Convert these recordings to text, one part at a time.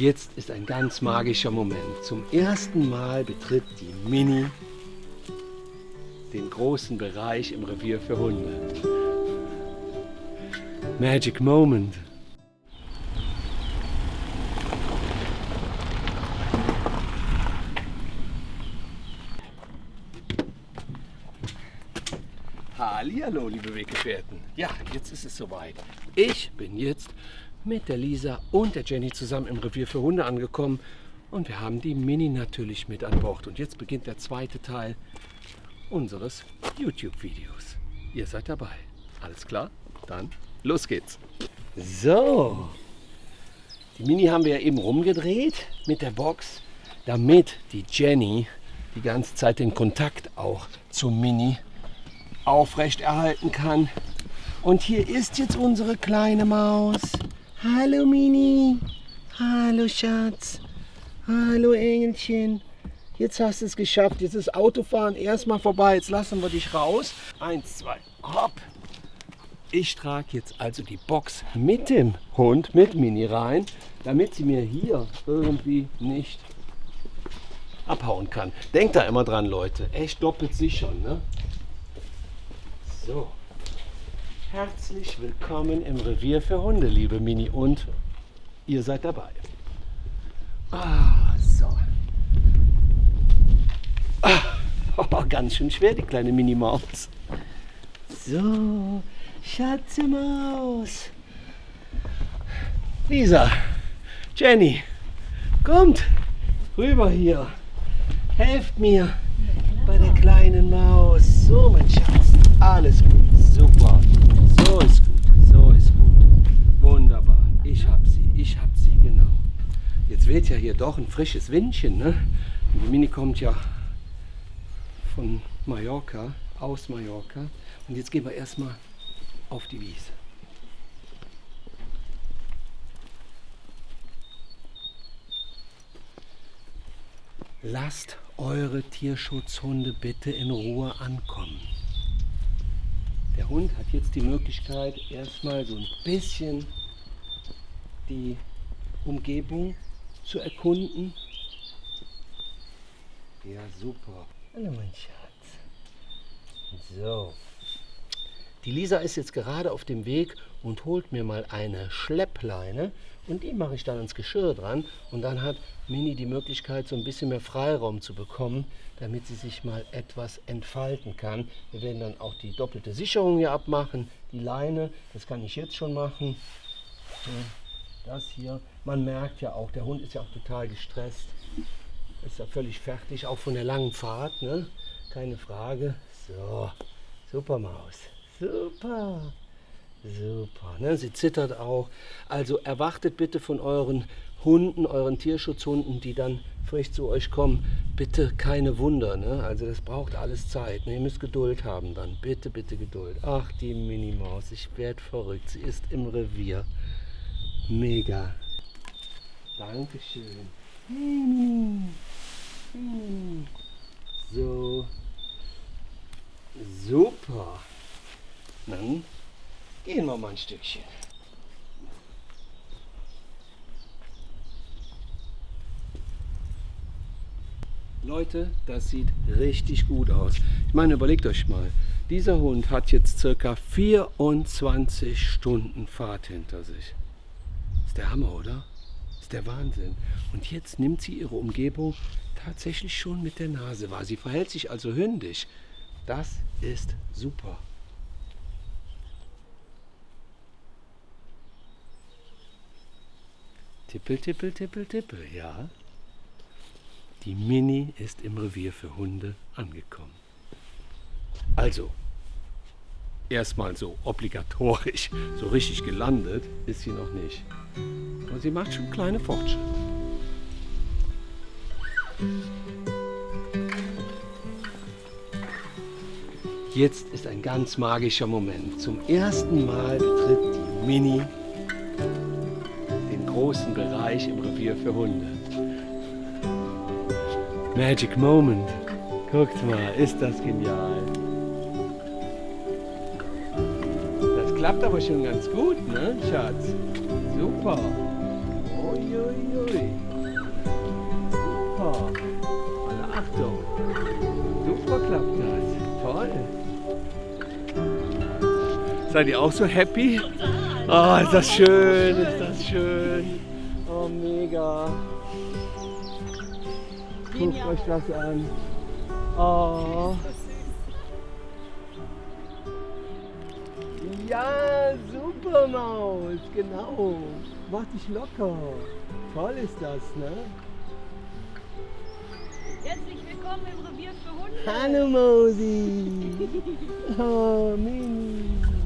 Jetzt ist ein ganz magischer Moment. Zum ersten Mal betritt die Mini den großen Bereich im Revier für Hunde. Magic Moment. Hallihallo, liebe Weggefährten. Ja, jetzt ist es soweit. Ich bin jetzt mit der Lisa und der Jenny zusammen im Revier für Hunde angekommen und wir haben die Mini natürlich mit an Bord. Und jetzt beginnt der zweite Teil unseres YouTube-Videos. Ihr seid dabei. Alles klar? Dann los geht's. So, die Mini haben wir ja eben rumgedreht mit der Box, damit die Jenny die ganze Zeit den Kontakt auch zum Mini aufrecht erhalten kann. Und hier ist jetzt unsere kleine Maus. Hallo Mini. Hallo Schatz. Hallo Engelchen. Jetzt hast du es geschafft. Jetzt ist Autofahren erstmal vorbei. Jetzt lassen wir dich raus. Eins, zwei, hopp. Ich trage jetzt also die Box mit dem Hund, mit Mini rein, damit sie mir hier irgendwie nicht abhauen kann. Denkt da immer dran, Leute. Echt doppelt sicher. Ne? So. Herzlich willkommen im Revier für Hunde, liebe Mini. Und ihr seid dabei. Ah, so. Ah, oh, ganz schön schwer, die kleine Mini-Maus. So, Schatze Maus. Lisa, Jenny, kommt rüber hier. Helft mir kleinen Maus. So, mein Schatz, alles gut, super. So ist gut, so ist gut. Wunderbar. Ich hab sie, ich hab sie, genau. Jetzt weht ja hier doch ein frisches Windchen, ne? Die Mini kommt ja von Mallorca, aus Mallorca. Und jetzt gehen wir erstmal auf die Wiese. Lasst eure Tierschutzhunde bitte in Ruhe ankommen. Der Hund hat jetzt die Möglichkeit, erstmal so ein bisschen die Umgebung zu erkunden. Ja, super. Hallo, mein Schatz. So. Die Lisa ist jetzt gerade auf dem Weg und holt mir mal eine Schleppleine und die mache ich dann ans Geschirr dran und dann hat Mini die Möglichkeit so ein bisschen mehr Freiraum zu bekommen, damit sie sich mal etwas entfalten kann. Wir werden dann auch die doppelte Sicherung hier abmachen, die Leine, das kann ich jetzt schon machen. Das hier, man merkt ja auch, der Hund ist ja auch total gestresst, ist ja völlig fertig, auch von der langen Fahrt, ne? keine Frage. So, super Maus. Super. Super. Ne? Sie zittert auch. Also erwartet bitte von euren Hunden, euren Tierschutzhunden, die dann frisch zu euch kommen, bitte keine Wunder. Ne? Also das braucht alles Zeit. Ne? Ihr müsst Geduld haben dann. Bitte, bitte Geduld. Ach, die Minimaus. Ich werde verrückt. Sie ist im Revier. Mega. Dankeschön. So. Super. Dann gehen wir mal ein Stückchen. Leute, das sieht richtig gut aus. Ich meine, überlegt euch mal, dieser Hund hat jetzt circa 24 Stunden Fahrt hinter sich. Ist der Hammer, oder? Ist der Wahnsinn. Und jetzt nimmt sie ihre Umgebung tatsächlich schon mit der Nase wahr. Sie verhält sich also hündisch. Das ist super. Tippel, tippel, tippel, tippel, ja. Die Mini ist im Revier für Hunde angekommen. Also, erstmal so obligatorisch, so richtig gelandet ist sie noch nicht. Aber sie macht schon kleine Fortschritte. Jetzt ist ein ganz magischer Moment. Zum ersten Mal betritt die Mini großen Bereich im Revier für Hunde. Magic Moment. Guckt mal, ist das genial. Das klappt aber schon ganz gut, ne, Schatz? Super. Uiuiui. Super. Alle Achtung. Super klappt das. Toll. Seid ihr auch so happy? Oh, ist das schön, ist das schön. Oh, mega. Guckt euch das an. Oh. Ja, super Maus, genau. Mach dich locker. Toll ist das, ne? Herzlich willkommen im Revier für Hunde. Hallo Mausi. Oh, Mini.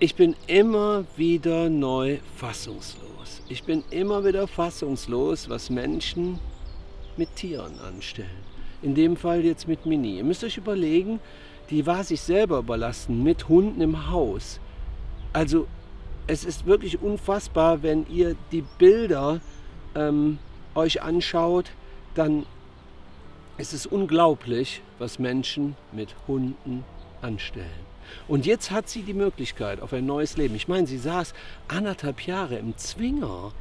Ich bin immer wieder neu fassungslos. Ich bin immer wieder fassungslos, was Menschen mit Tieren anstellen. In dem Fall jetzt mit Mini. Ihr müsst euch überlegen, die war sich selber überlassen mit Hunden im Haus. Also es ist wirklich unfassbar, wenn ihr die Bilder ähm, euch anschaut, dann ist es unglaublich, was Menschen mit Hunden anstellen. Und jetzt hat sie die Möglichkeit auf ein neues Leben. Ich meine, sie saß anderthalb Jahre im Zwinger.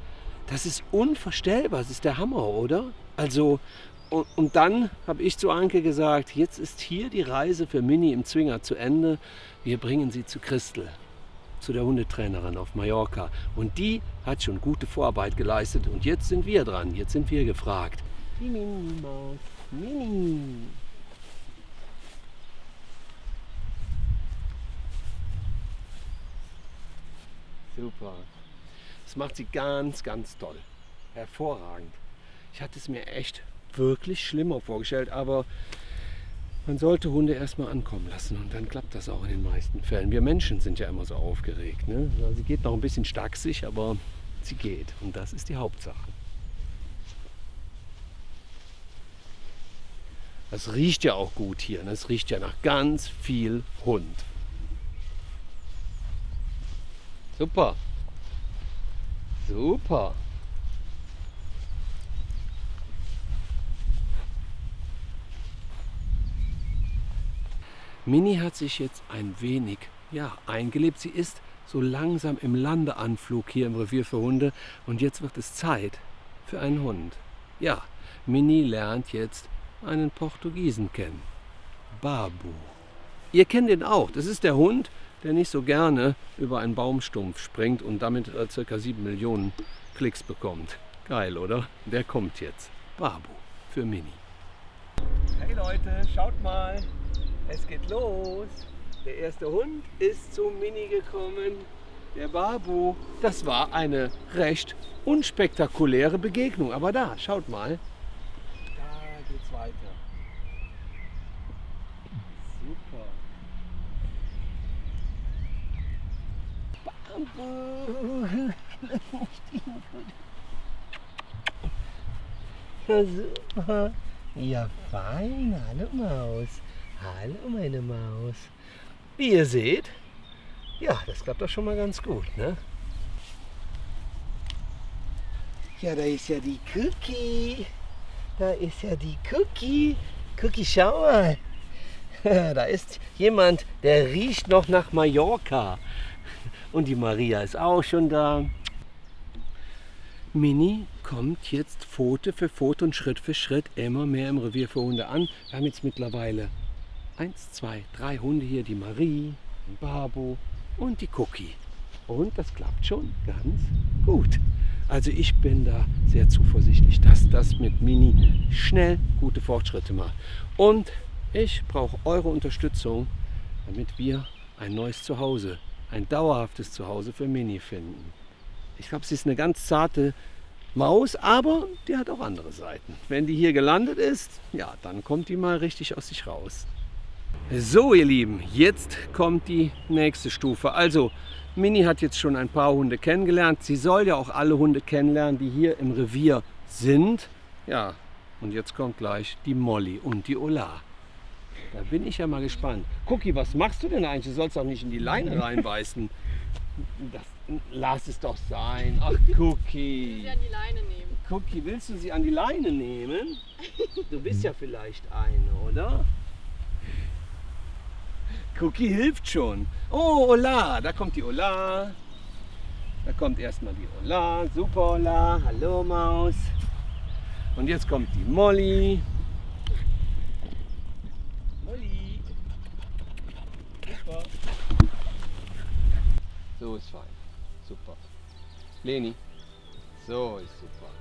Das ist unvorstellbar, das ist der Hammer, oder? Also, und, und dann habe ich zu Anke gesagt, jetzt ist hier die Reise für Mini im Zwinger zu Ende. Wir bringen sie zu Christel, zu der Hundetrainerin auf Mallorca. Und die hat schon gute Vorarbeit geleistet. Und jetzt sind wir dran, jetzt sind wir gefragt. Mini-Maus, Mini. Super. Das macht sie ganz, ganz toll. Hervorragend. Ich hatte es mir echt wirklich schlimmer vorgestellt, aber man sollte Hunde erstmal ankommen lassen und dann klappt das auch in den meisten Fällen. Wir Menschen sind ja immer so aufgeregt. Ne? Also sie geht noch ein bisschen stacksig, aber sie geht und das ist die Hauptsache. Das riecht ja auch gut hier. Das riecht ja nach ganz viel Hund. Super. Super. Mini hat sich jetzt ein wenig ja, eingelebt. Sie ist so langsam im Landeanflug hier im Revier für Hunde und jetzt wird es Zeit für einen Hund. Ja, Mini lernt jetzt einen Portugiesen kennen. Babu. Ihr kennt ihn auch. Das ist der Hund, der nicht so gerne über einen Baumstumpf springt und damit äh, ca. 7 Millionen Klicks bekommt. Geil, oder? Der kommt jetzt. Babu für Mini. Hey Leute, schaut mal. Es geht los. Der erste Hund ist zu Mini gekommen. Der Babu. Das war eine recht unspektakuläre Begegnung. Aber da, schaut mal. Da geht's weiter. Super. Super. Ja, fein. Hallo Maus. Hallo meine Maus. Wie ihr seht, ja, das klappt doch schon mal ganz gut, ne? Ja, da ist ja die Cookie. Da ist ja die Cookie. Cookie, schau mal. Da ist jemand, der riecht noch nach Mallorca. Und die Maria ist auch schon da. Mini kommt jetzt Pfote für Pfote und Schritt für Schritt immer mehr im Revier für Hunde an. Wir haben jetzt mittlerweile eins, zwei, drei Hunde hier, die Marie, den Babu und die Cookie. Und das klappt schon ganz gut. Also ich bin da sehr zuversichtlich, dass das mit Mini schnell gute Fortschritte macht. Und ich brauche eure Unterstützung, damit wir ein neues Zuhause, ein dauerhaftes Zuhause für Mini finden. Ich glaube, sie ist eine ganz zarte Maus, aber die hat auch andere Seiten. Wenn die hier gelandet ist, ja, dann kommt die mal richtig aus sich raus. So ihr Lieben, jetzt kommt die nächste Stufe. Also Mini hat jetzt schon ein paar Hunde kennengelernt. Sie soll ja auch alle Hunde kennenlernen, die hier im Revier sind. Ja, und jetzt kommt gleich die Molly und die Ola. Da bin ich ja mal gespannt. Cookie, was machst du denn eigentlich? Du sollst auch nicht in die Leine reinbeißen. Das, lass es doch sein. Ach, Cookie. die Leine nehmen. Cookie, willst du sie an die Leine nehmen? Du bist ja vielleicht eine, oder? Cookie hilft schon. Oh, Ola, da kommt die Ola. Da kommt erstmal die Ola. Super, Ola. Hallo, Maus. Und jetzt kommt die. Molly. Super. So ist fein. Super. Leni. So ist super.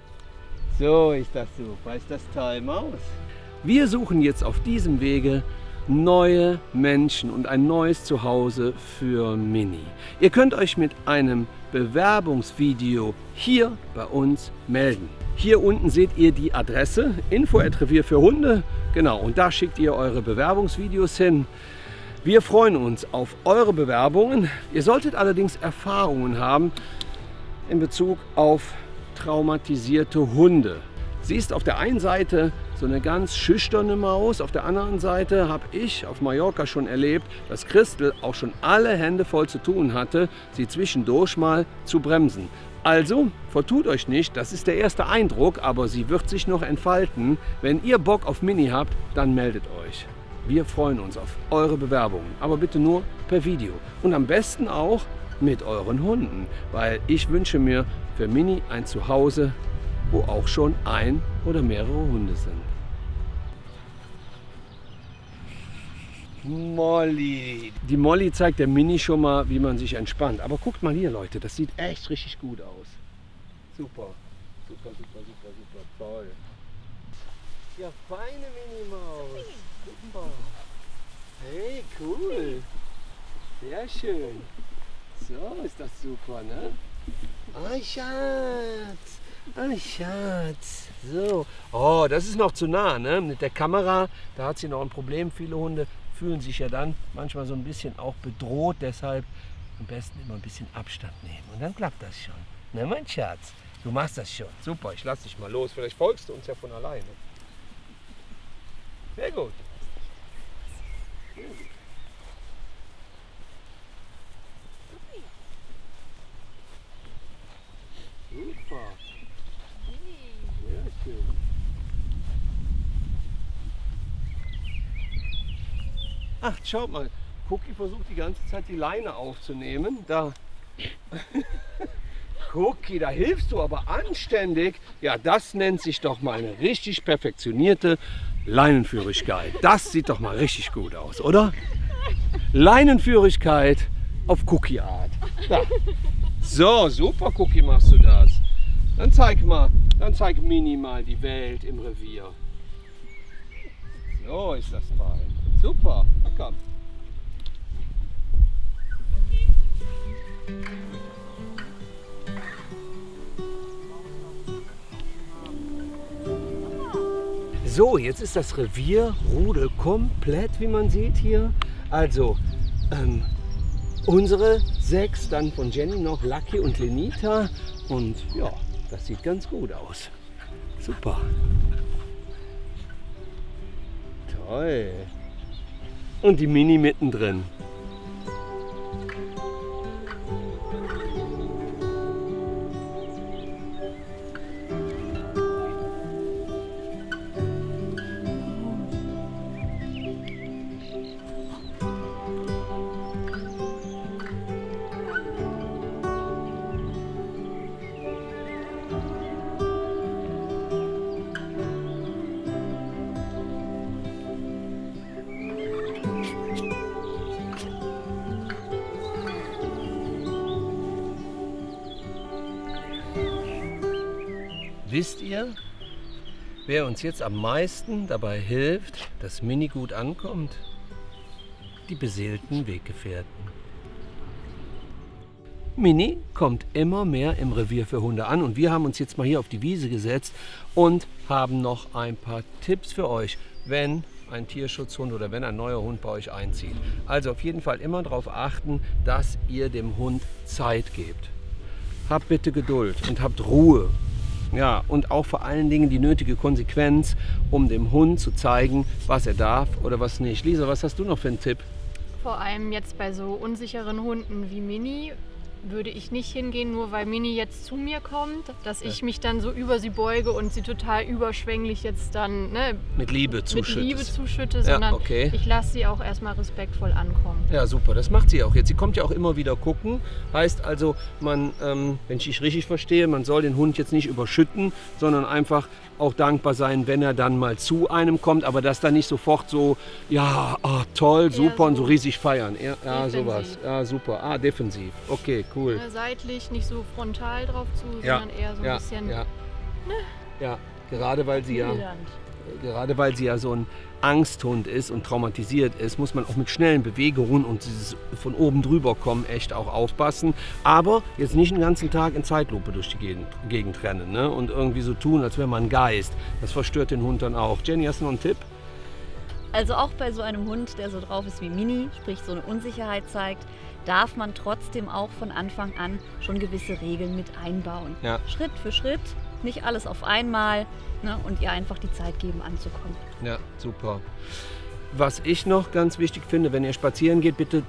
So ist das super. Ist das toll, Maus? Wir suchen jetzt auf diesem Wege neue Menschen und ein neues Zuhause für Mini. Ihr könnt euch mit einem Bewerbungsvideo hier bei uns melden. Hier unten seht ihr die Adresse Info-Revier für Hunde. Genau, und da schickt ihr eure Bewerbungsvideos hin. Wir freuen uns auf eure Bewerbungen. Ihr solltet allerdings Erfahrungen haben in Bezug auf traumatisierte Hunde. Sie ist auf der einen Seite so eine ganz schüchterne Maus. Auf der anderen Seite habe ich auf Mallorca schon erlebt, dass Christel auch schon alle Hände voll zu tun hatte, sie zwischendurch mal zu bremsen. Also, vertut euch nicht, das ist der erste Eindruck, aber sie wird sich noch entfalten. Wenn ihr Bock auf Mini habt, dann meldet euch. Wir freuen uns auf eure Bewerbungen, aber bitte nur per Video. Und am besten auch mit euren Hunden, weil ich wünsche mir für Mini ein Zuhause, wo auch schon ein oder mehrere Hunde sind. Molly. Die Molly zeigt der Mini schon mal, wie man sich entspannt. Aber guckt mal hier, Leute, das sieht echt richtig gut aus. Super, super, super, super, super, toll. Ja, feine Minimaus. Super. Hey, cool. Sehr schön. So ist das super, ne? Oh, Schatz. Oh, Schatz. So. Oh, das ist noch zu nah, ne? Mit der Kamera, da hat sie noch ein Problem. Viele Hunde fühlen sich ja dann manchmal so ein bisschen auch bedroht. Deshalb am besten immer ein bisschen Abstand nehmen. Und dann klappt das schon. Ne, mein Schatz? Du machst das schon. Super, ich lass dich mal los. Vielleicht folgst du uns ja von alleine. Sehr gut. Ach, schaut mal. Cookie versucht die ganze Zeit die Leine aufzunehmen. Da. Cookie, da hilfst du aber anständig. Ja, das nennt sich doch mal eine richtig perfektionierte Leinenführigkeit. Das sieht doch mal richtig gut aus, oder? Leinenführigkeit auf Cookie-Art. So, super Cookie machst du das. Dann zeig mal, dann zeig Mini mal die Welt im Revier. So ist das fein. Super, na komm. So, jetzt ist das Revierrudel komplett, wie man sieht hier. Also, ähm, unsere sechs, dann von Jenny noch Lucky und Lenita. Und ja, das sieht ganz gut aus. Super. Toll. Und die Mini mittendrin. Wer uns jetzt am meisten dabei hilft, dass Mini gut ankommt? Die beseelten Weggefährten. Mini kommt immer mehr im Revier für Hunde an und wir haben uns jetzt mal hier auf die Wiese gesetzt und haben noch ein paar Tipps für euch, wenn ein Tierschutzhund oder wenn ein neuer Hund bei euch einzieht. Also auf jeden Fall immer darauf achten, dass ihr dem Hund Zeit gebt. Habt bitte Geduld und habt Ruhe ja, und auch vor allen Dingen die nötige Konsequenz, um dem Hund zu zeigen, was er darf oder was nicht. Lisa, was hast du noch für einen Tipp? Vor allem jetzt bei so unsicheren Hunden wie Mini würde ich nicht hingehen, nur weil Mini jetzt zu mir kommt, dass ich mich dann so über sie beuge und sie total überschwänglich jetzt dann ne, Mit Liebe zuschüttest. mit Liebe zuschütte, sondern okay. ich lasse sie auch erstmal respektvoll ankommen. Ja, super. Das macht sie auch jetzt. Sie kommt ja auch immer wieder gucken. Heißt also, man, ähm, wenn ich dich richtig verstehe, man soll den Hund jetzt nicht überschütten, sondern einfach auch dankbar sein, wenn er dann mal zu einem kommt, aber das dann nicht sofort so, ja, ah, toll, super und so so riesig feiern. Ja, ja sowas. Ja, super. Ah, defensiv. Okay, cool. Ne, seitlich, nicht so frontal drauf zu, Ja, sondern eher so ein ja, bisschen ja. ja, gerade weil sie ja, gerade weil sie ja so ein Angsthund ist und traumatisiert ist, muss man auch mit schnellen Bewegungen und dieses von oben drüber kommen echt auch aufpassen. Aber jetzt nicht den ganzen Tag in Zeitlupe durch die Gegend, Gegend rennen ne? und irgendwie so tun, als wäre man ein Geist. Das verstört den Hund dann auch. Jenny, hast du noch einen Tipp? Also auch bei so einem Hund, der so drauf ist wie Mini, sprich so eine Unsicherheit zeigt, darf man trotzdem auch von Anfang an schon gewisse Regeln mit einbauen. Ja. Schritt für Schritt, nicht alles auf einmal ne, und ihr einfach die Zeit geben anzukommen. Ja, super. Was ich noch ganz wichtig finde, wenn ihr spazieren geht, bitte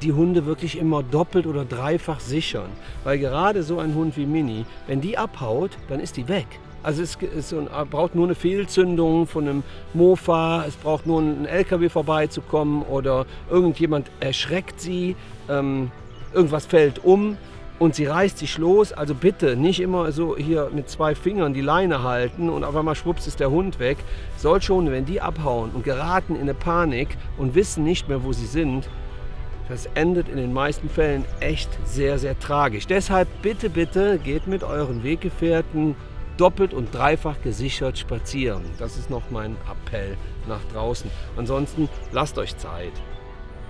die Hunde wirklich immer doppelt oder dreifach sichern. Weil gerade so ein Hund wie Mini, wenn die abhaut, dann ist die weg. Also es so ein, braucht nur eine Fehlzündung von einem Mofa, es braucht nur ein LKW vorbeizukommen oder irgendjemand erschreckt sie, ähm, irgendwas fällt um und sie reißt sich los. Also bitte nicht immer so hier mit zwei Fingern die Leine halten und auf einmal schwupps ist der Hund weg. Solche Hunde, wenn die abhauen und geraten in eine Panik und wissen nicht mehr, wo sie sind, das endet in den meisten Fällen echt sehr, sehr tragisch. Deshalb bitte, bitte geht mit euren Weggefährten doppelt und dreifach gesichert spazieren. Das ist noch mein Appell nach draußen. Ansonsten lasst euch Zeit.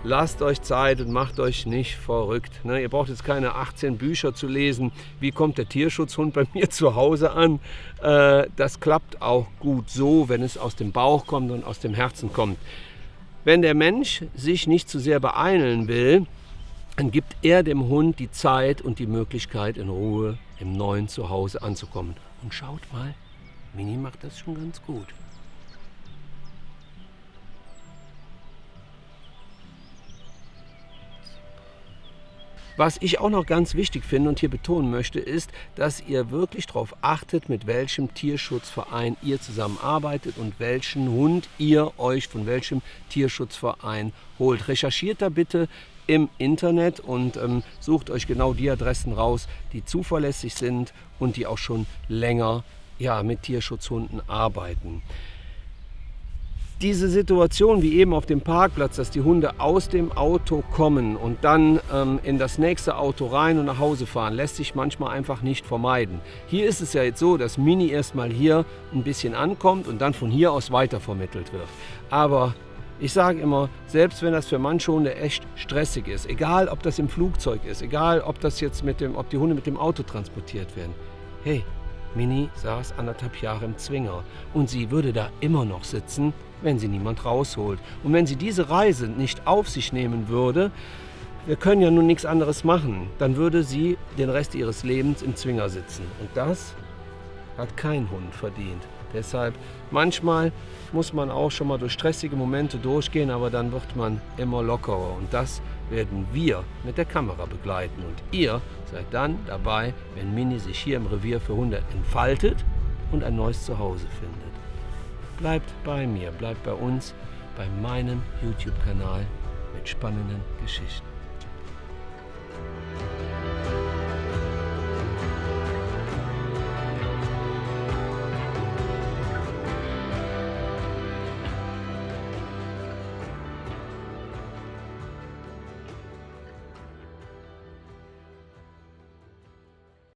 Lasst euch Zeit und macht euch nicht verrückt. Ne? Ihr braucht jetzt keine 18 Bücher zu lesen. Wie kommt der Tierschutzhund bei mir zu Hause an? Äh, das klappt auch gut so, wenn es aus dem Bauch kommt und aus dem Herzen kommt. Wenn der Mensch sich nicht zu sehr beeilen will, dann gibt er dem Hund die Zeit und die Möglichkeit, in Ruhe im neuen Zuhause anzukommen. Und schaut mal, Mini macht das schon ganz gut. Was ich auch noch ganz wichtig finde und hier betonen möchte, ist, dass ihr wirklich darauf achtet, mit welchem Tierschutzverein ihr zusammenarbeitet und welchen Hund ihr euch von welchem Tierschutzverein holt. Recherchiert da bitte im Internet und ähm, sucht euch genau die Adressen raus, die zuverlässig sind und die auch schon länger ja, mit Tierschutzhunden arbeiten diese Situation wie eben auf dem Parkplatz, dass die Hunde aus dem Auto kommen und dann ähm, in das nächste Auto rein und nach Hause fahren, lässt sich manchmal einfach nicht vermeiden. Hier ist es ja jetzt so, dass Mini erstmal hier ein bisschen ankommt und dann von hier aus weitervermittelt wird. Aber ich sage immer, selbst wenn das für manche Hunde echt stressig ist, egal ob das im Flugzeug ist, egal ob das jetzt mit dem, ob die Hunde mit dem Auto transportiert werden, hey, Mini saß anderthalb Jahre im Zwinger und sie würde da immer noch sitzen, wenn sie niemand rausholt. Und wenn sie diese Reise nicht auf sich nehmen würde, wir können ja nun nichts anderes machen, dann würde sie den Rest ihres Lebens im Zwinger sitzen. Und das hat kein Hund verdient. Deshalb, manchmal muss man auch schon mal durch stressige Momente durchgehen, aber dann wird man immer lockerer. Und das werden wir mit der Kamera begleiten. Und ihr seid dann dabei, wenn Mini sich hier im Revier für Hunde entfaltet und ein neues Zuhause findet. Bleibt bei mir, bleibt bei uns, bei meinem YouTube-Kanal mit spannenden Geschichten.